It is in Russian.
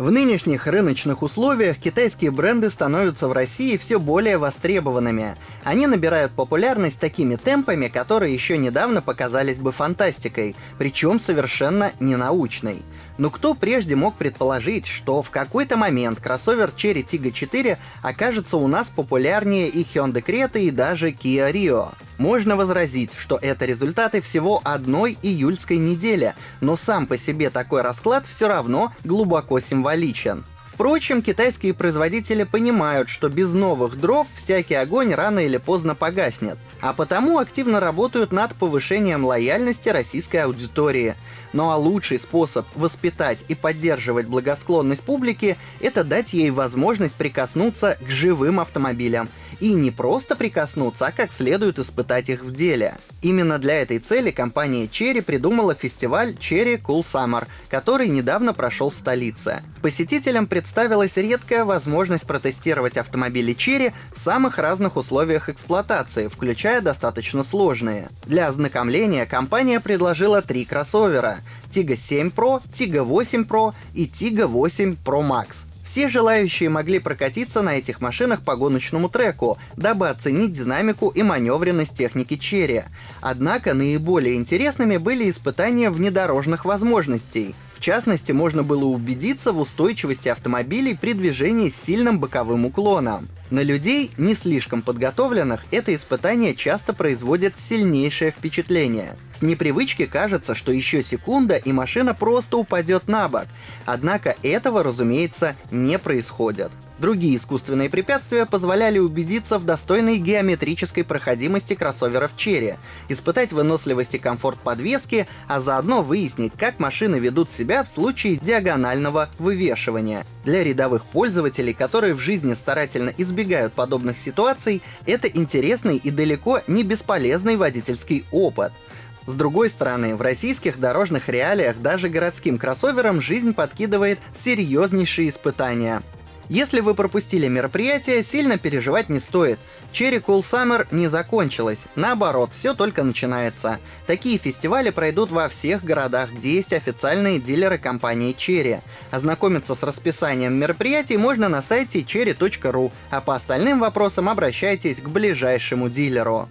В нынешних рыночных условиях китайские бренды становятся в России все более востребованными. Они набирают популярность такими темпами, которые еще недавно показались бы фантастикой, причем совершенно ненаучной. Но кто прежде мог предположить, что в какой-то момент кроссовер Cherry Tiggo 4 окажется у нас популярнее и Hyundai Creta и даже Kia Rio? Можно возразить, что это результаты всего одной июльской недели, но сам по себе такой расклад все равно глубоко символичен. Впрочем, китайские производители понимают, что без новых дров всякий огонь рано или поздно погаснет, а потому активно работают над повышением лояльности российской аудитории. Ну а лучший способ воспитать и поддерживать благосклонность публики — это дать ей возможность прикоснуться к живым автомобилям — и не просто прикоснуться, а как следует испытать их в деле. Именно для этой цели компания Cherry придумала фестиваль Cherry Cool Summer, который недавно прошел в столице. Посетителям представилась редкая возможность протестировать автомобили Cherry в самых разных условиях эксплуатации, включая достаточно сложные. Для ознакомления компания предложила три кроссовера — Tiggo 7 Pro, Tiggo 8 Pro и Tiggo 8 Pro Max — все желающие могли прокатиться на этих машинах по гоночному треку, дабы оценить динамику и маневренность техники Черри. Однако наиболее интересными были испытания внедорожных возможностей. В частности, можно было убедиться в устойчивости автомобилей при движении с сильным боковым уклоном. На людей, не слишком подготовленных, это испытание часто производит сильнейшее впечатление. С непривычки кажется, что еще секунда и машина просто упадет на бок. Однако этого, разумеется, не происходит. Другие искусственные препятствия позволяли убедиться в достойной геометрической проходимости кроссоверов Cherry, испытать выносливость и комфорт подвески, а заодно выяснить, как машины ведут себя в случае диагонального вывешивания. Для рядовых пользователей, которые в жизни старательно избегают подобных ситуаций, это интересный и далеко не бесполезный водительский опыт. С другой стороны, в российских дорожных реалиях даже городским кроссоверам жизнь подкидывает серьезнейшие испытания. Если вы пропустили мероприятие, сильно переживать не стоит. Cherry Cool Summer не закончилась. Наоборот, все только начинается. Такие фестивали пройдут во всех городах, где есть официальные дилеры компании Cherry. Ознакомиться с расписанием мероприятий можно на сайте cherry.ru, а по остальным вопросам обращайтесь к ближайшему дилеру.